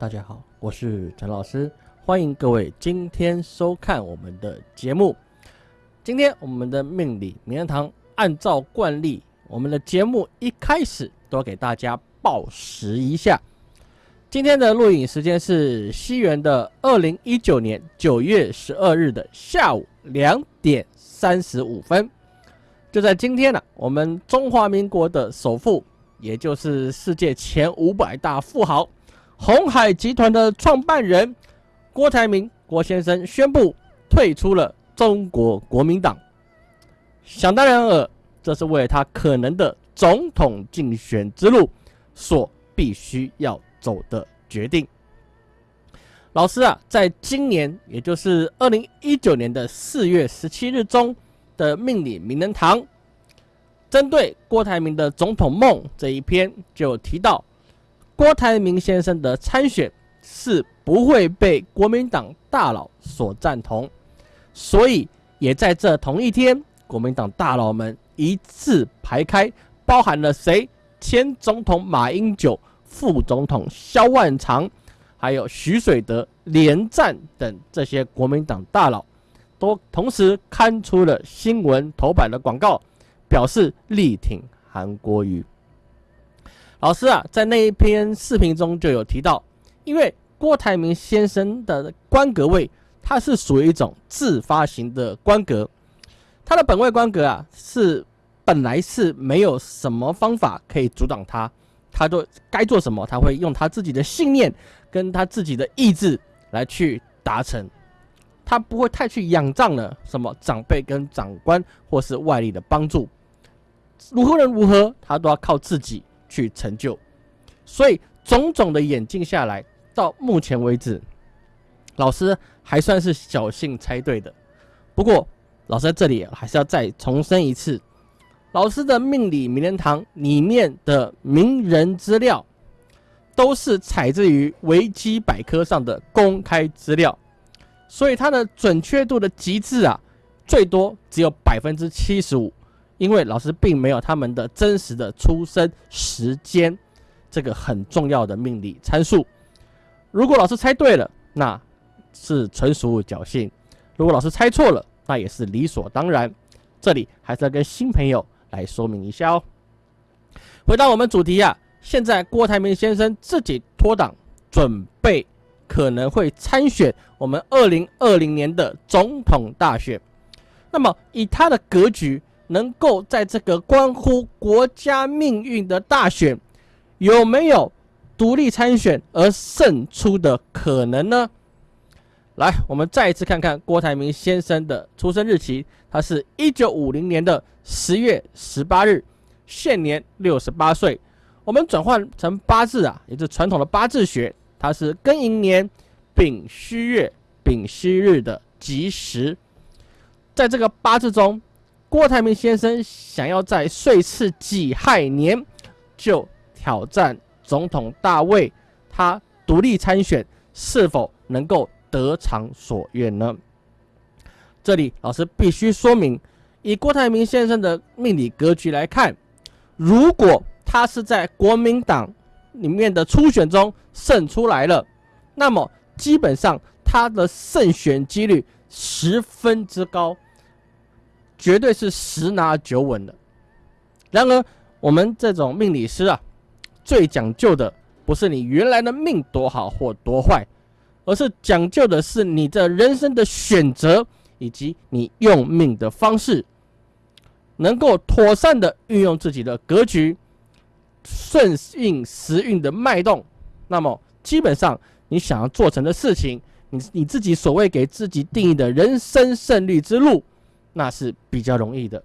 大家好，我是陈老师，欢迎各位今天收看我们的节目。今天我们的命理名人堂，按照惯例，我们的节目一开始都要给大家报时一下。今天的录影时间是西元的二零一九年九月十二日的下午两点三十五分。就在今天呢，我们中华民国的首富，也就是世界前五百大富豪。红海集团的创办人郭台铭郭先生宣布退出了中国国民党。想当然尔，这是为了他可能的总统竞选之路所必须要走的决定。老师啊，在今年，也就是二零一九年的四月十七日中的命理名人堂，针对郭台铭的总统梦这一篇就提到。郭台铭先生的参选是不会被国民党大佬所赞同，所以也在这同一天，国民党大佬们一字排开，包含了谁？前总统马英九、副总统萧万长，还有徐水德、连战等这些国民党大佬，都同时刊出了新闻头版的广告，表示力挺韩国瑜。老师啊，在那一篇视频中就有提到，因为郭台铭先生的官格位，它是属于一种自发型的官格，他的本位官格啊，是本来是没有什么方法可以阻挡他，他都该做什么，他会用他自己的信念跟他自己的意志来去达成，他不会太去仰仗了什么长辈跟长官或是外力的帮助，如何人如何，他都要靠自己。去成就，所以种种的演进下来，到目前为止，老师还算是侥幸猜对的。不过，老师在这里还是要再重申一次，老师的命理名人堂里面的名人资料，都是采自于维基百科上的公开资料，所以它的准确度的极致啊，最多只有百分之七十五。因为老师并没有他们的真实的出生时间，这个很重要的命理参数。如果老师猜对了，那是纯属侥幸；如果老师猜错了，那也是理所当然。这里还是要跟新朋友来说明一下哦。回到我们主题啊，现在郭台铭先生自己脱党，准备可能会参选我们二零二零年的总统大选。那么以他的格局，能够在这个关乎国家命运的大选，有没有独立参选而胜出的可能呢？来，我们再一次看看郭台铭先生的出生日期，他是一九五零年的十月十八日，现年六十八岁。我们转换成八字啊，也就是传统的八字学，他是庚寅年丙戌月丙戌日的吉时，在这个八字中。郭台铭先生想要在岁次己亥年就挑战总统大位，他独立参选是否能够得偿所愿呢？这里老师必须说明，以郭台铭先生的命理格局来看，如果他是在国民党里面的初选中胜出来了，那么基本上他的胜选几率十分之高。绝对是十拿九稳的。然而，我们这种命理师啊，最讲究的不是你原来的命多好或多坏，而是讲究的是你的人生的选择以及你用命的方式，能够妥善的运用自己的格局，顺应时运的脉动。那么，基本上你想要做成的事情，你你自己所谓给自己定义的人生胜利之路。那是比较容易的。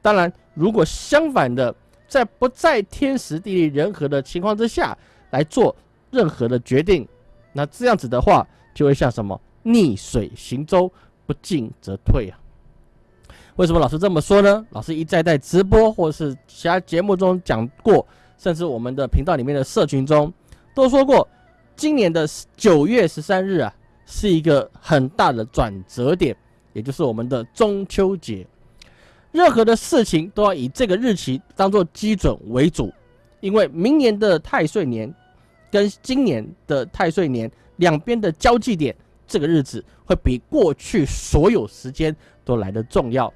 当然，如果相反的，在不在天时地利人和的情况之下来做任何的决定，那这样子的话，就会像什么逆水行舟，不进则退啊。为什么老师这么说呢？老师一再在直播或是其他节目中讲过，甚至我们的频道里面的社群中都说过，今年的九月十三日啊，是一个很大的转折点。也就是我们的中秋节，任何的事情都要以这个日期当做基准为主，因为明年的太岁年跟今年的太岁年两边的交际点，这个日子会比过去所有时间都来得重要。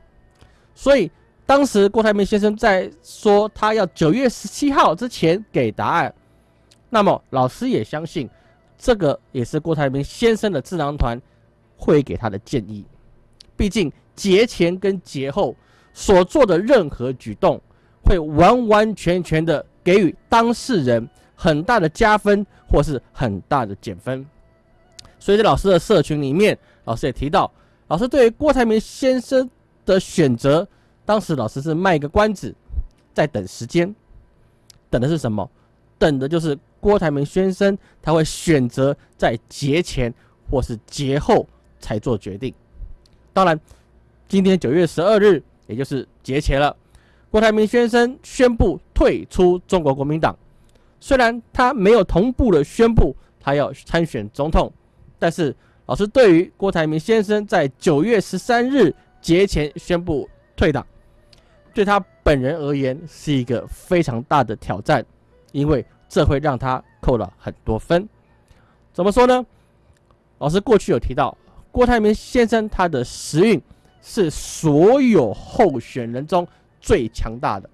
所以当时郭台铭先生在说他要九月十七号之前给答案，那么老师也相信，这个也是郭台铭先生的智囊团会给他的建议。毕竟节前跟节后所做的任何举动，会完完全全的给予当事人很大的加分，或是很大的减分。所以在老师的社群里面，老师也提到，老师对于郭台铭先生。的选择，当时老师是卖一个关子，在等时间，等的是什么？等的就是郭台铭先生他会选择在节前或是节后才做决定。当然，今天九月十二日，也就是节前了，郭台铭先生宣布退出中国国民党。虽然他没有同步的宣布他要参选总统，但是老师对于郭台铭先生在九月十三日。节前宣布退党，对他本人而言是一个非常大的挑战，因为这会让他扣了很多分。怎么说呢？老师过去有提到，郭台铭先生他的时运是所有候选人中最强大的。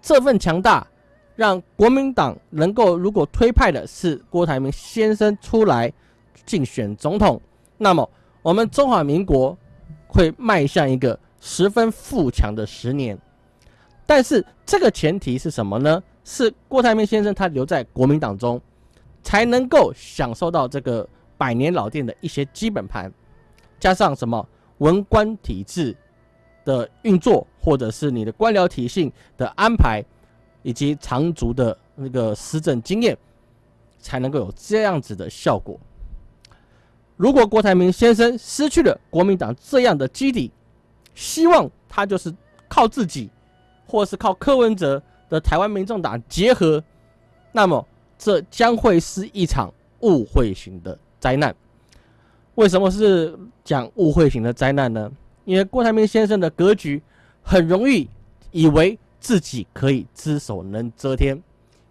这份强大，让国民党能够如果推派的是郭台铭先生出来竞选总统，那么我们中华民国。会迈向一个十分富强的十年，但是这个前提是什么呢？是郭台铭先生他留在国民党中，才能够享受到这个百年老店的一些基本盘，加上什么文官体制的运作，或者是你的官僚体系的安排，以及长足的那个施政经验，才能够有这样子的效果。如果郭台铭先生失去了国民党这样的基底，希望他就是靠自己，或是靠柯文哲的台湾民众党结合，那么这将会是一场误会型的灾难。为什么是讲误会型的灾难呢？因为郭台铭先生的格局很容易以为自己可以只手能遮天，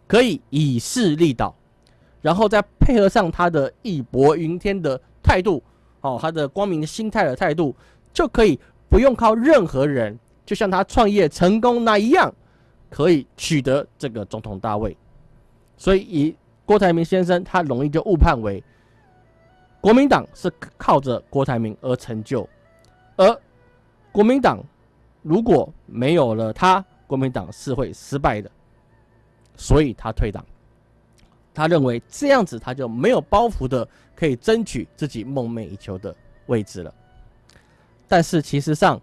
可以以势利导，然后再配合上他的义薄云天的。态度，哦，他的光明心态的态度，就可以不用靠任何人，就像他创业成功那一样，可以取得这个总统大位。所以，以郭台铭先生，他容易就误判为国民党是靠着郭台铭而成就，而国民党如果没有了他，国民党是会失败的，所以他退党。他认为这样子他就没有包袱的可以争取自己梦寐以求的位置了。但是其实上，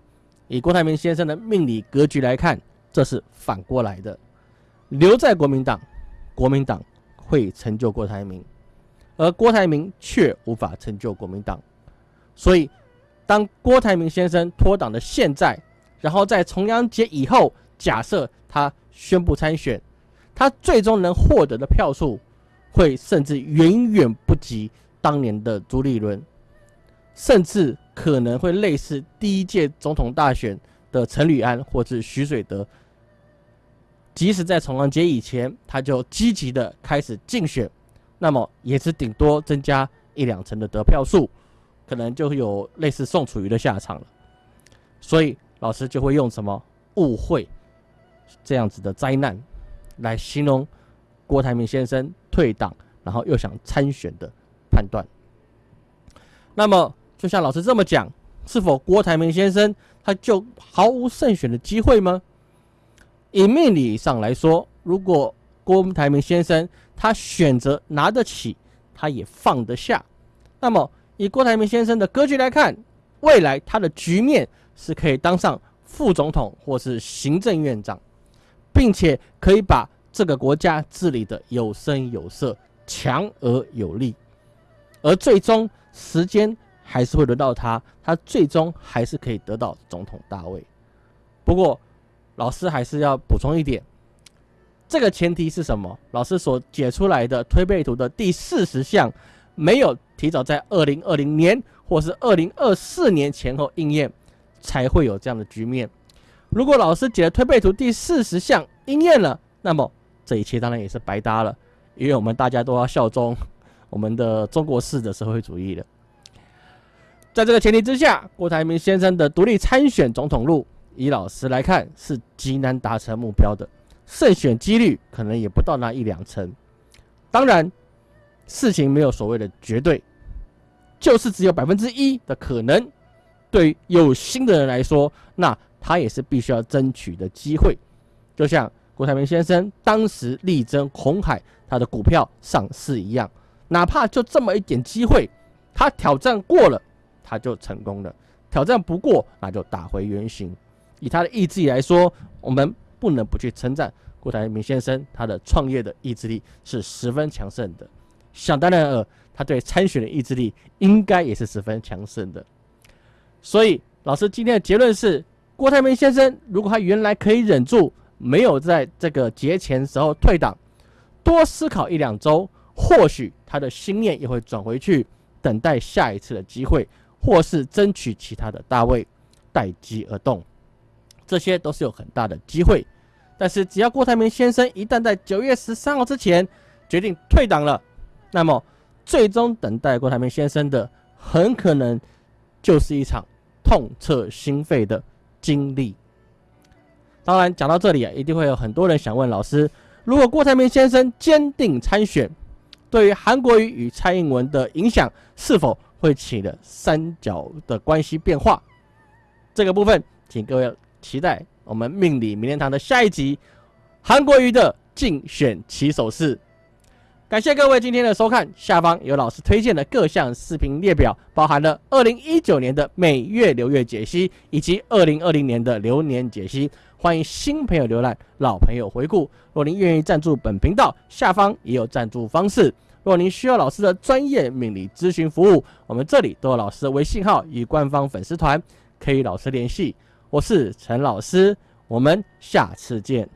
以郭台铭先生的命理格局来看，这是反过来的。留在国民党，国民党会成就郭台铭，而郭台铭却无法成就国民党。所以，当郭台铭先生脱党的现在，然后在重阳节以后，假设他宣布参选，他最终能获得的票数。会甚至远远不及当年的朱立伦，甚至可能会类似第一届总统大选的陈履安或者徐水德。即使在重阳节以前，他就积极的开始竞选，那么也是顶多增加一两成的得票数，可能就有类似宋楚瑜的下场了。所以老师就会用什么误会这样子的灾难来形容郭台铭先生。退党，然后又想参选的判断。那么，就像老师这么讲，是否郭台铭先生他就毫无胜选的机会吗？以命理上来说，如果郭台铭先生他选择拿得起，他也放得下，那么以郭台铭先生的格局来看，未来他的局面是可以当上副总统或是行政院长，并且可以把。这个国家治理的有声有色，强而有力，而最终时间还是会轮到他，他最终还是可以得到总统大位。不过，老师还是要补充一点，这个前提是什么？老师所解出来的推背图的第四十项，没有提早在二零二零年或是二零二四年前后应验，才会有这样的局面。如果老师解的推背图第四十项应验了，那么。这一切当然也是白搭了，因为我们大家都要效忠我们的中国式的社会主义的。在这个前提之下，郭台铭先生的独立参选总统路，以老师来看是极难达成目标的，胜选几率可能也不到那一两成。当然，事情没有所谓的绝对，就是只有百分之一的可能。对有心的人来说，那他也是必须要争取的机会。就像郭台铭先生当时力争红海他的股票上市一样，哪怕就这么一点机会，他挑战过了。他就成功了，挑战不过，那就打回原形。以他的意志力来说，我们不能不去称赞郭台铭先生，他的创业的意志力是十分强盛的。想当然尔，他对参选的意志力应该也是十分强盛的。所以，老师今天的结论是：郭台铭先生如果他原来可以忍住，没有在这个节前时候退党，多思考一两周，或许他的心念也会转回去，等待下一次的机会。或是争取其他的大位，待机而动，这些都是有很大的机会。但是，只要郭台铭先生一旦在九月十三号之前决定退党了，那么最终等待郭台铭先生的，很可能就是一场痛彻心扉的经历。当然，讲到这里啊，一定会有很多人想问老师：如果郭台铭先生坚定参选，对于韩国瑜与蔡英文的影响是否？会起的三角的关系变化，这个部分，请各位期待我们命理明天堂的下一集韩国瑜的竞选起手式。感谢各位今天的收看，下方有老师推荐的各项视频列表，包含了二零一九年的每月流月解析，以及二零二零年的流年解析。欢迎新朋友浏览，老朋友回顾。若您愿意赞助本频道，下方也有赞助方式。若您需要老师的专业命理咨询服务，我们这里都有老师的微信号与官方粉丝团，可以与老师联系。我是陈老师，我们下次见。